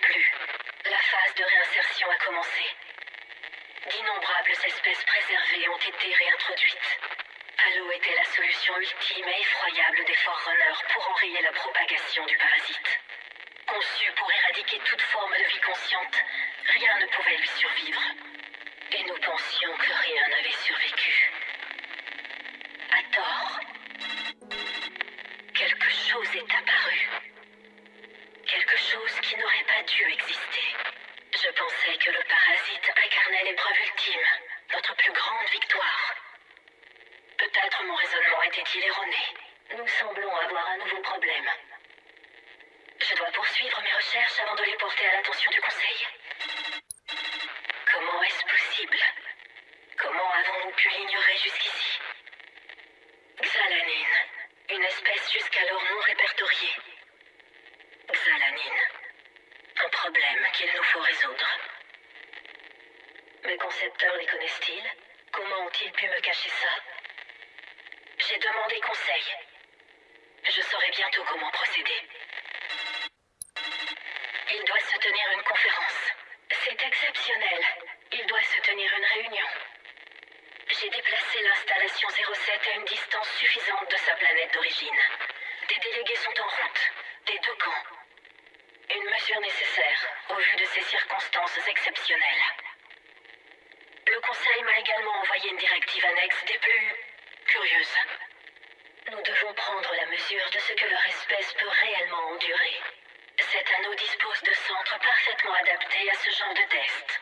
plus. La phase de réinsertion a commencé. D'innombrables espèces préservées ont été réintroduites. Halo était la solution ultime et effroyable des Forerunners pour enrayer la propagation du parasite. Conçu pour éradiquer toute forme de vie consciente, rien ne pouvait lui survivre. Et nous pensions que rien n'avait survécu. À tort. Quelque chose est apparu. Quelque chose qui n'aurait dû. Je pensais que le parasite incarnait l'épreuve ultime, notre plus grande victoire. Peut-être mon raisonnement était-il erroné. Nous semblons avoir un nouveau problème. Je dois poursuivre mes recherches avant de les porter à l'attention du Conseil. Comment est-ce possible? Comment avons-nous pu l'ignorer jusqu'ici? Xalanine, une espèce jusqu'alors non répertoriée. Xalanine, un problème qu'il nous faut résoudre. Mes concepteurs les connaissent-ils? Comment ont-ils pu me cacher ça? J'ai demandé conseil. Je saurai bientôt comment procéder. Il doit se tenir une conférence. C'est exceptionnel. Il doit se tenir une réunion. J'ai déplacé l'installation 07 à une distance suffisante de sa planète d'origine. Des délégués sont en route, des deux camps. Une mesure vu de ces circonstances exceptionnelles. Le Conseil m'a également envoyé une directive annexe des plus curieuses. Nous devons prendre la mesure de ce que leur espèce peut réellement endurer. Cet anneau dispose de centres parfaitement adaptés à ce genre de test.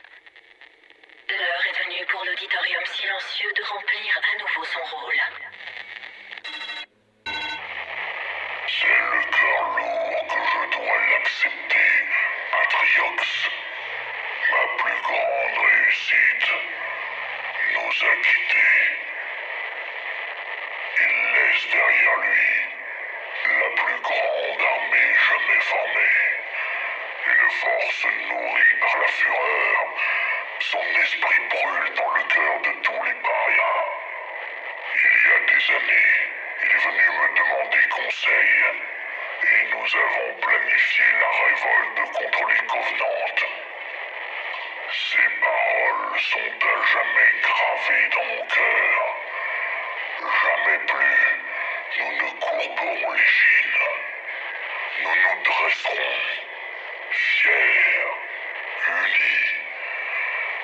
L'heure est venue pour l'auditorium silencieux de remplir à nouveau son rôle. Nous a quittés. Il laisse derrière lui la plus grande armée jamais formée. Une force nourrie par la fureur. Son esprit brûle dans le cœur de tous les parias. Il y a des années, il est venu me demander conseil. Et nous avons planifié la révolte contre les Covenantes. Ces paroles sont à jamais gravées dans mon cœur? Jamais plus nous ne courberons les chines. Nous nous dresserons, fiers, unis,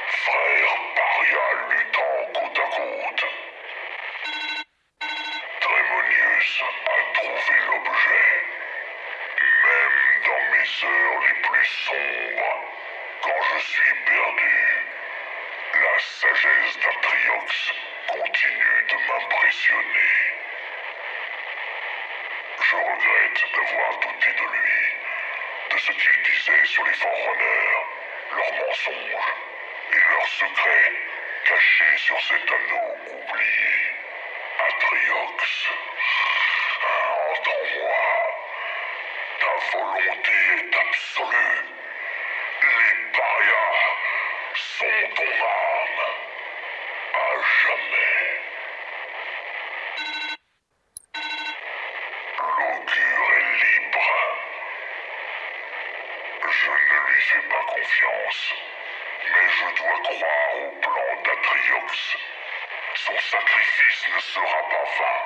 frères parias luttant côte à côte. Trémonius a trouvé l'objet. Même dans mes heures les plus sombres, quand je suis la sagesse d'Atriox continue de m'impressionner. Je regrette d'avoir douté de lui, de ce qu'il disait sur les Forerunners, leurs mensonges et leurs secrets cachés sur cet anneau oublié. Atriox, entends-moi. Ta volonté est absolue. Les parias sont ton âme. À jamais. L'augure est libre. Je ne lui fais pas confiance, mais je dois croire au plan d'Atriox. Son sacrifice ne sera pas vain.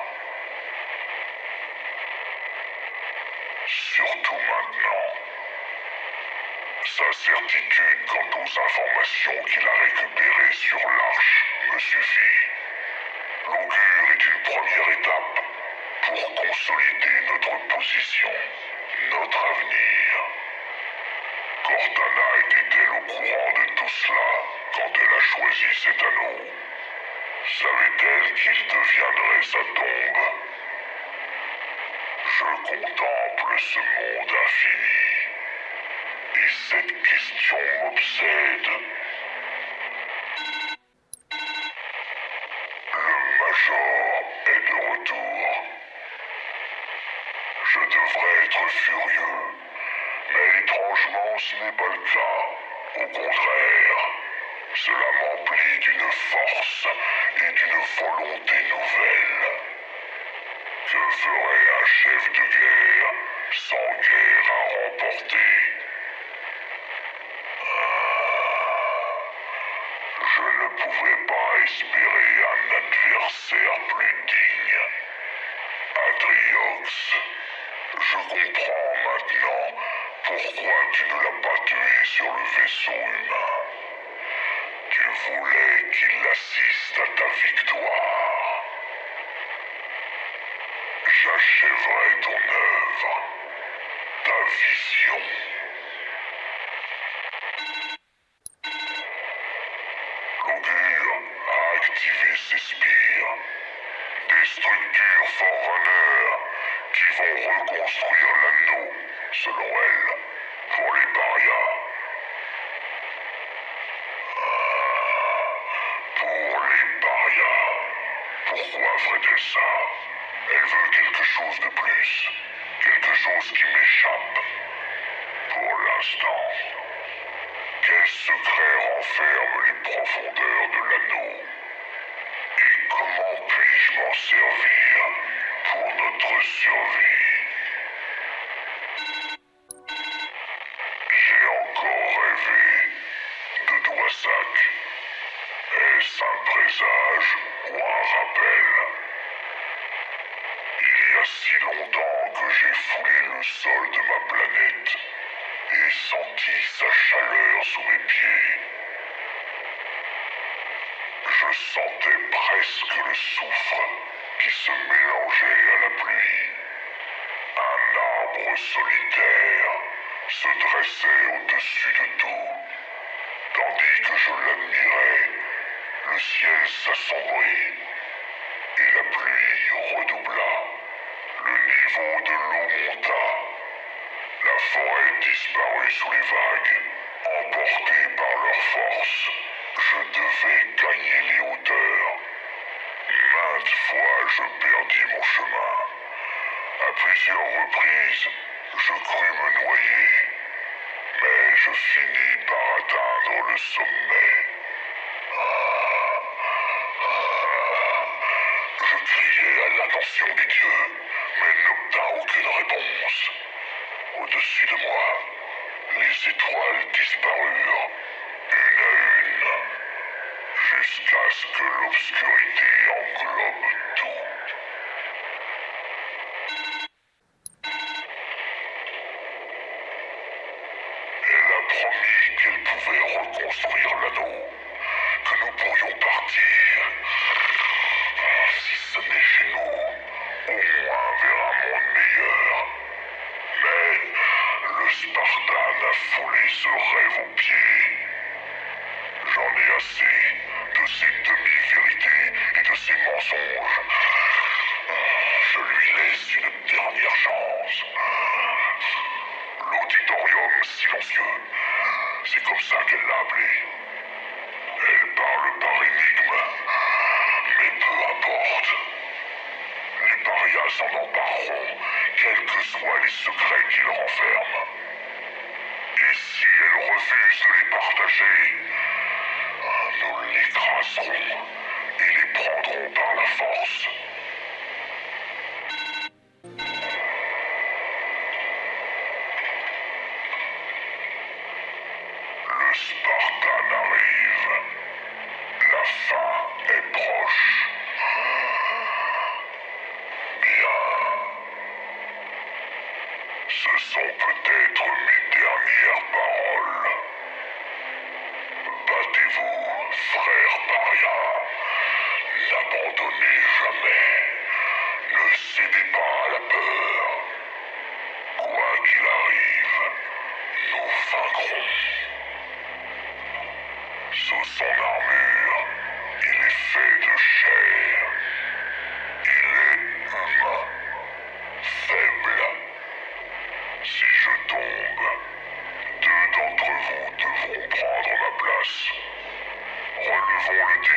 Surtout maintenant. Sa certitude quant aux informations qu'il a récupérées sur l'Arche me suffit. L'augure est une première étape pour consolider notre position, notre avenir. Cortana était-elle au courant de tout cela quand elle a choisi cet anneau Savait-elle qu'il deviendrait sa tombe? Je contemple ce monde infini cette question m'obsède. Le Major est de retour. Je devrais être furieux, mais étrangement ce n'est pas le cas. Au contraire, cela m'emplit d'une force et d'une volonté nouvelle. Que ferait un chef de guerre sans guerre à remporter pouvais pas espérer un adversaire plus digne. Adriox, je comprends maintenant pourquoi tu ne l'as pas tué sur le vaisseau humain. Tu voulais qu'il assiste à ta victoire. J'achèverai ton œuvre. de doigts sacs. Est-ce un présage ou un rappel Il y a si longtemps que j'ai foulé le sol de ma planète et senti sa chaleur sous mes pieds. Je sentais presque le soufre qui se mélangeait à la pluie. Un arbre solitaire se dressait au-dessus de tout. Tandis que je l'admirais, le ciel s'assombrit et la pluie redoubla. Le niveau de l'eau monta. La forêt disparut sous les vagues, emportée par leur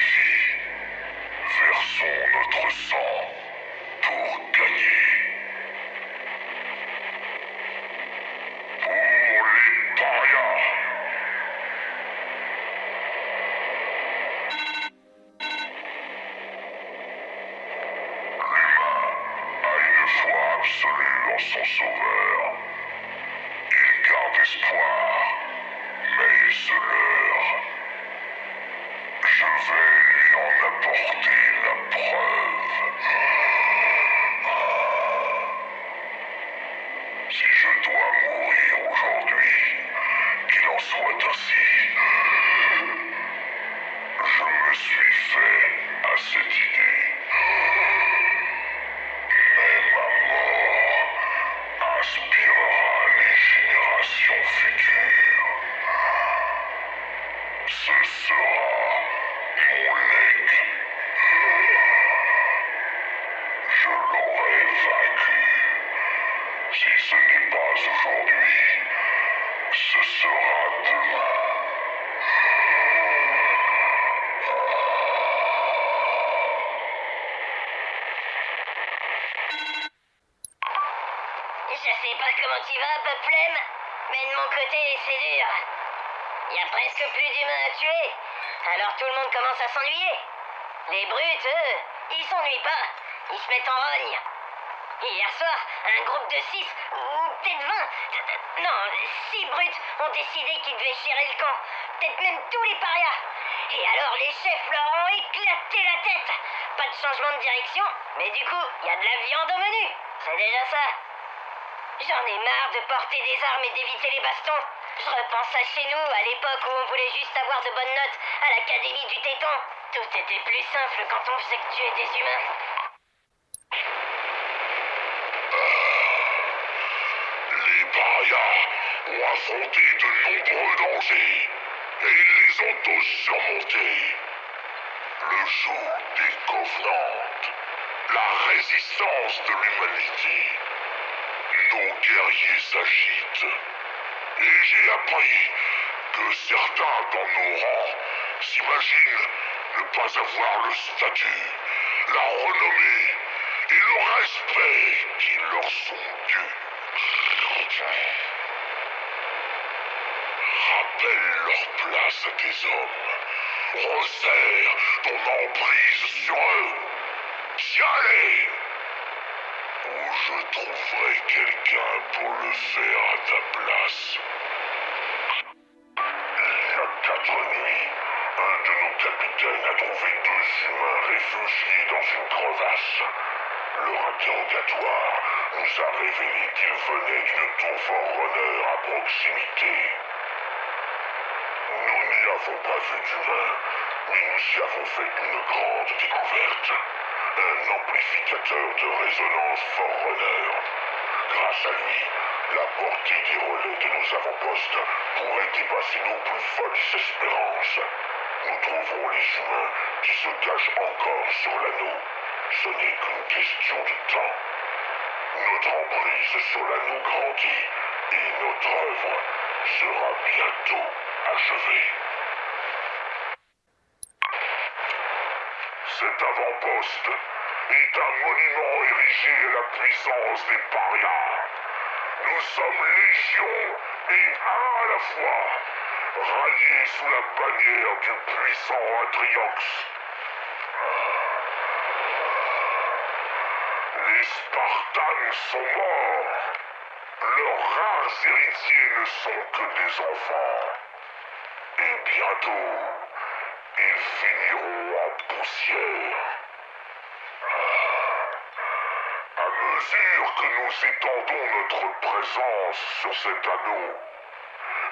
Yes. Dios. Presque plus d'humains à tuer, alors tout le monde commence à s'ennuyer. Les brutes, eux, ils s'ennuient pas, ils se mettent en rogne. Hier soir, un groupe de 6, ou peut-être 20, non, 6 brutes ont décidé qu'ils devaient gérer le camp, peut-être même tous les parias. Et alors les chefs leur ont éclaté la tête. Pas de changement de direction, mais du coup, il y a de la viande au menu. C'est déjà ça. J'en ai marre de porter des armes et d'éviter les bastons. Je repense à chez nous, à l'époque où on voulait juste avoir de bonnes notes à l'académie du Téton. Tout était plus simple quand on faisait que tuer des humains. Les parias ont affronté de nombreux dangers et ils les ont tous surmontés. Le jour des Covenants, la résistance de l'humanité. Nos guerriers s'agitent et j'ai appris que certains dans nos rangs s'imaginent ne pas avoir le statut, la renommée et le respect qui leur sont dus. Rappelle leur place à des hommes. Resserre ton emprise sur eux. Tiens-les Ou je trouverai quelqu'un pour le faire à ta place. Réfugiés dans une crevasse. Leur interrogatoire nous a révélé qu'ils venaient d'une tour Forerunner à proximité. Nous n'y avons pas vu d'humains, mais nous y avons fait une grande découverte. Un amplificateur de résonance Forerunner. Grâce à lui, la portée des relais de nos avant-postes pourrait dépasser nos plus folles espérances. Nous trouverons les humains qui se cachent encore sur l'anneau. Ce n'est qu'une question de temps. Notre emprise sur l'anneau grandit et notre œuvre sera bientôt achevée. Cet avant-poste est un monument érigé à la puissance des parias. Nous sommes légion et un à la fois, ralliés sous la bannière du puissant Atriox. Les Spartans sont morts. Leurs rares héritiers ne sont que des enfants. Et bientôt, ils finiront en poussière. À mesure que nous étendons notre présence sur cet anneau,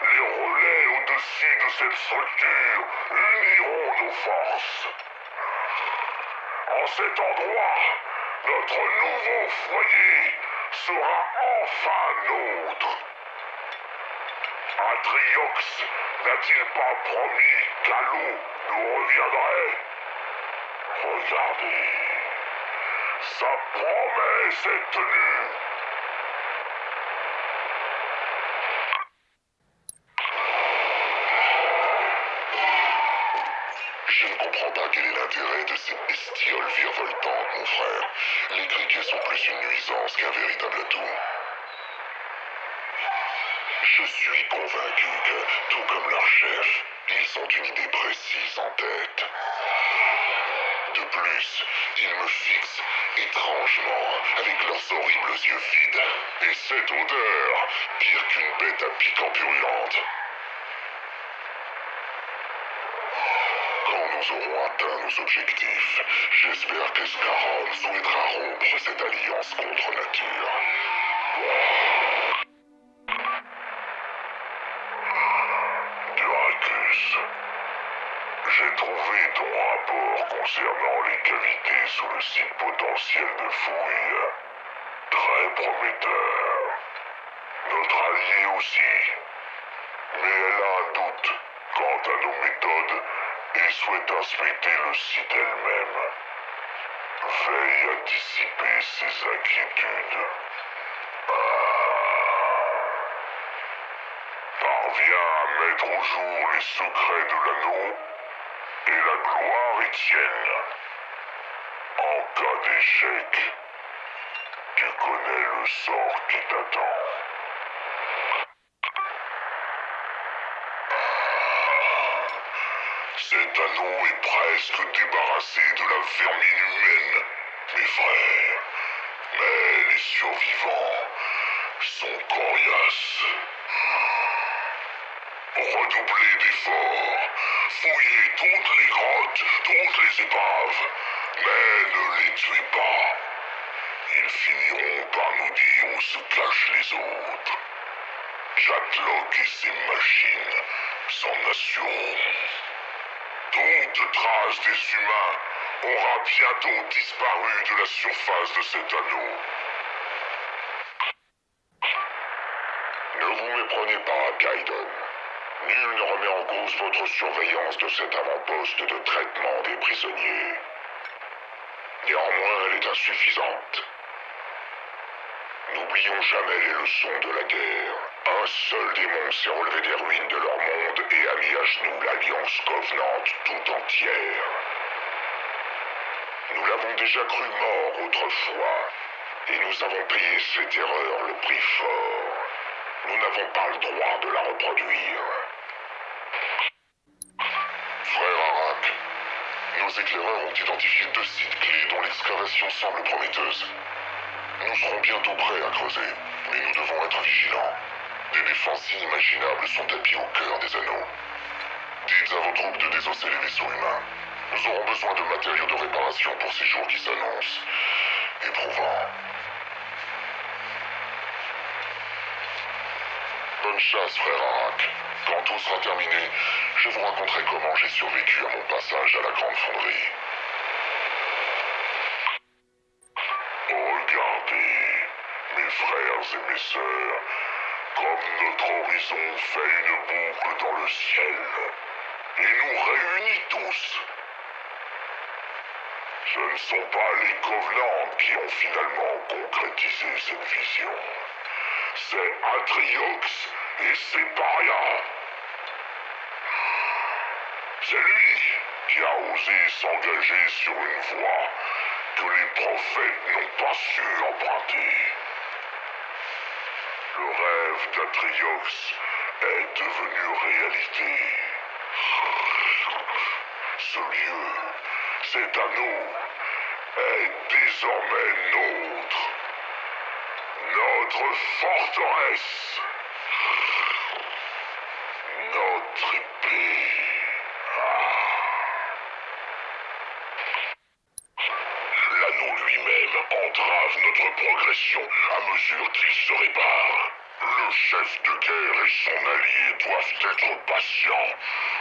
les relais au-dessus de cette structure uniront nos forces. En cet endroit, notre nouveau foyer sera enfin nôtre. Atriox n'a-t-il pas promis qu'à l'eau nous reviendrait? Regardez, sa promesse est tenue. Je ne comprends pas quel est l'intérêt de ces bestioles virevoltantes, mon frère. Les criquets sont une nuisance qu'un véritable atout. Je suis convaincu que, tout comme leur chef, ils ont une idée précise en tête. De plus, ils me fixent étrangement avec leurs horribles yeux vides. Et cette odeur, pire qu'une bête à piquant purulente. Nous aurons atteint nos objectifs, j'espère que Scaron souhaitera rompre cette alliance contre nature. Duracus, j'ai trouvé ton rapport concernant les cavités sous le site potentiel de fouille. Très prometteur. Notre allié aussi. Mais elle a un doute quant à nos méthodes et souhaite inspecter le site elle-même. Veille à dissiper ses inquiétudes. Parviens à mettre au jour les secrets de l'anneau et la gloire est tienne. En cas d'échec, tu connais le sort qui t'attend. Cet est presque débarrassé de la vermine humaine, mes frères. Mais les survivants sont coriaces. Redoublez d'efforts. Fouillez toutes les grottes, toutes les épaves. Mais ne les tuez pas. Ils finiront par nous dire où se cachent les autres. Jatlock et ses machines s'en assureront. Toute trace des humains aura bientôt disparu de la surface de cet anneau. Ne vous méprenez pas, Gaiden. Nul ne remet en cause votre surveillance de cet avant-poste de traitement des prisonniers. Néanmoins, elle est insuffisante. N'oublions jamais les leçons de la guerre. Un seul démon s'est relevé des ruines de leur monde et a mis à genoux l'Alliance Covenant tout entière. Nous l'avons déjà cru mort autrefois, et nous avons payé cette erreur le prix fort. Nous n'avons pas le droit de la reproduire. Frère Arak, nos éclaireurs ont identifié deux sites clés dont l'excavation semble prometteuse. Nous serons bientôt prêts à creuser, mais nous devons être vigilants. Des défenses inimaginables sont tapis au cœur des anneaux. Dites à vos troupes de désosser les vaisseaux humains. Nous aurons besoin de matériaux de réparation pour ces jours qui s'annoncent. Éprouvants. Bonne chasse, frère Arak. Quand tout sera terminé, je vous raconterai comment j'ai survécu à mon passage à la Grande Fonderie. Comme notre horizon fait une boucle dans le ciel et nous réunit tous. Ce ne sont pas les Covenants qui ont finalement concrétisé cette vision. C'est Atriox et ses parias. C'est lui qui a osé s'engager sur une voie que les prophètes n'ont pas su emprunter. Le rêve d'Atriox est devenu réalité. Ce lieu, cet anneau, est désormais nôtre. Notre forteresse. Notre épée. L'anneau lui-même entrave notre progression à mesure qu'il se répare. Le chef de guerre et son allié doivent être patients,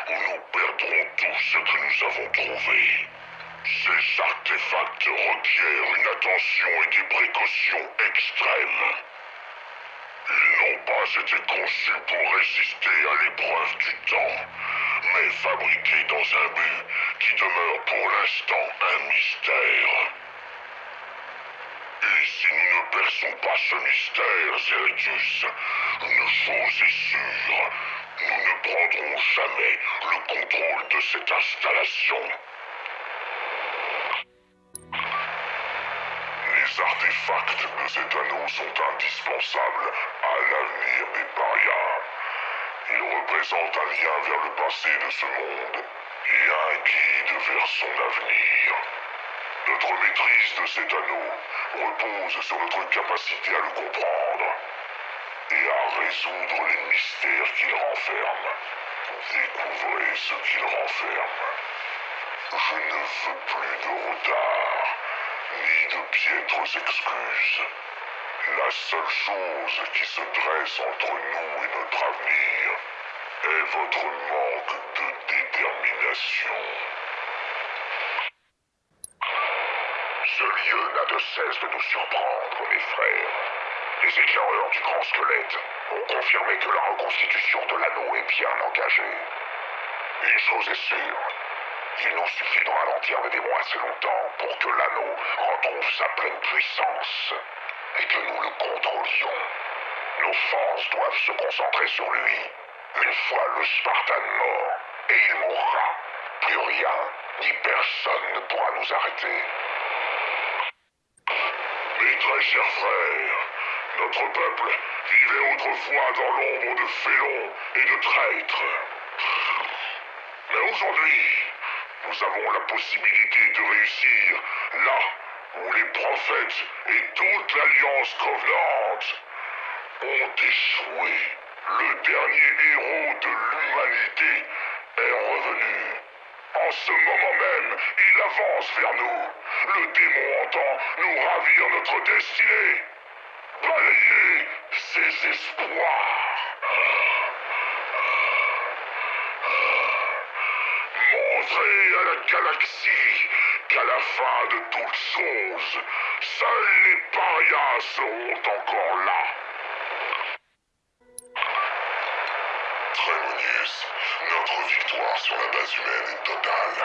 ou nous perdrons tout ce que nous avons trouvé. Ces artefacts requièrent une attention et des précautions extrêmes. Ils n'ont pas été conçus pour résister à l'épreuve du temps, mais fabriqués dans un but qui demeure pour l'instant un mystère. Si nous ne perçons pas ce mystère, Zeritus, une chose est sûre, nous ne prendrons jamais le contrôle de cette installation. Les artefacts de cet anneau sont indispensables à l'avenir des parias. Ils représentent un lien vers le passé de ce monde et un guide vers son avenir. Notre maîtrise de cet anneau repose sur notre capacité à le comprendre et à résoudre les mystères qu'il renferme. Découvrez ce qu'il renferme. Je ne veux plus de retard, ni de piètres excuses. La seule chose qui se dresse entre nous et notre avenir est votre manque de détermination. Ce de cesse de nous surprendre, mes frères. Les éclaireurs du grand squelette ont confirmé que la reconstitution de l'anneau est bien engagée. Une chose est sûre, Il nous suffit de ralentir les démons assez longtemps pour que l'anneau retrouve sa pleine puissance et que nous le contrôlions. Nos forces doivent se concentrer sur lui. Une fois le Spartan mort, et il mourra, plus rien ni personne ne pourra nous arrêter. Mes très chers frères, notre peuple vivait autrefois dans l'ombre de félons et de traîtres. Mais aujourd'hui, nous avons la possibilité de réussir là où les prophètes et toute l'Alliance Covenante ont échoué. Le dernier héros de l'humanité est revenu. En ce moment même, il avance vers nous. Le démon entend nous ravir notre destinée. Balayez ses espoirs. Montrez à la galaxie qu'à la fin de toutes choses, seuls les parias seront encore là. Sur la base humaine est totale.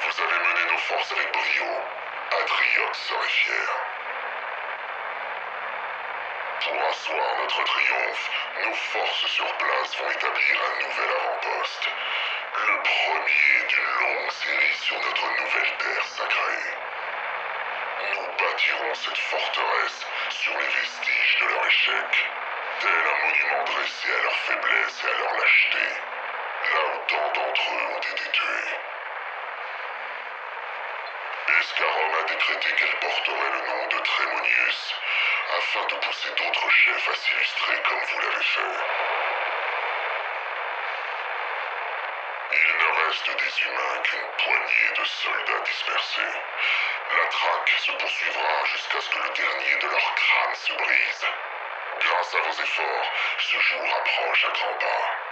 Vous avez mené nos forces avec brio. Atriox serait fier. Pour asseoir notre triomphe, nos forces sur place vont établir un nouvel avant-poste. Le premier d'une longue série sur notre nouvelle terre sacrée. Nous bâtirons cette forteresse sur les vestiges de leur échec, tel un monument dressé à leur faiblesse et à leur lâcheté, là où tant d'entre eux ont été tués. Escarom a décrété qu'elle porterait le nom de Trémonius, afin de pousser d'autres chefs à s'illustrer comme vous l'avez fait. Il ne reste des humains qu'une poignée de soldats dispersés. La traque se poursuivra jusqu'à ce que le dernier de leurs crânes se brise. Grâce à vos efforts, ce jour approche à grands pas.